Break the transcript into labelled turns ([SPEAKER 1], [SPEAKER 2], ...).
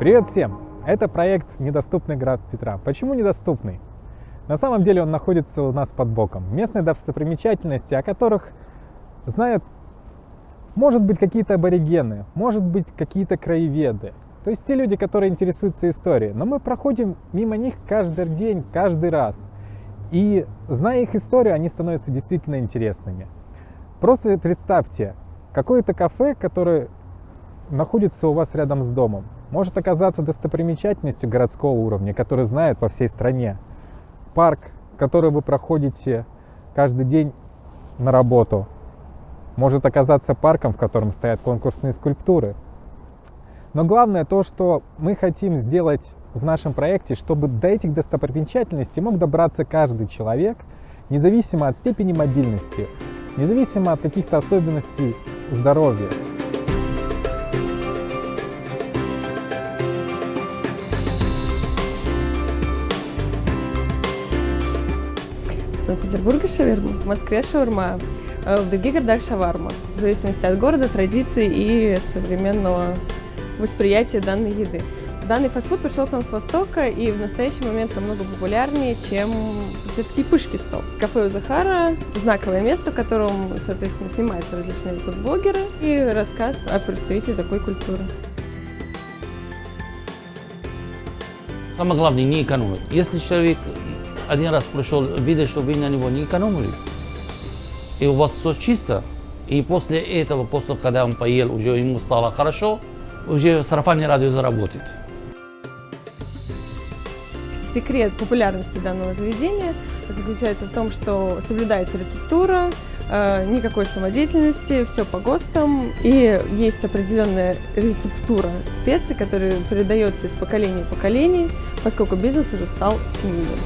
[SPEAKER 1] Привет всем! Это проект «Недоступный град Петра». Почему недоступный? На самом деле он находится у нас под боком. Местные достопримечательности, о которых знают, может быть, какие-то аборигены, может быть, какие-то краеведы. То есть те люди, которые интересуются историей. Но мы проходим мимо них каждый день, каждый раз. И зная их историю, они становятся действительно интересными. Просто представьте, какое-то кафе, которое находится у вас рядом с домом, может оказаться достопримечательностью городского уровня, который знают по всей стране. Парк, который вы проходите каждый день на работу, может оказаться парком, в котором стоят конкурсные скульптуры. Но главное то, что мы хотим сделать в нашем проекте, чтобы до этих достопримечательностей мог добраться каждый человек, независимо от степени мобильности, независимо от каких-то особенностей здоровья.
[SPEAKER 2] Санкт-Петербурге шаверма, в Москве шаурма, э, в других городах шаварма, в зависимости от города, традиций и современного восприятия данной еды. Данный фастфуд пришел к нам с Востока и в настоящий момент намного популярнее, чем питерский пышки стол. Кафе у Захара – знаковое место, в котором, соответственно, снимаются различные фудблогеры и рассказ о представителе такой культуры.
[SPEAKER 3] Самое главное, не экономить. Если человек один раз пришел, видит, что вы на него не экономили, и у вас все чисто, и после этого, после когда он поел, уже ему стало хорошо, уже сарафанное радио заработает.
[SPEAKER 2] Секрет популярности данного заведения заключается в том, что соблюдается рецептура, э, никакой самодеятельности, все по ГОСТам, и есть определенная рецептура специй, которая передается из поколения в поколение, поскольку бизнес уже стал семейным.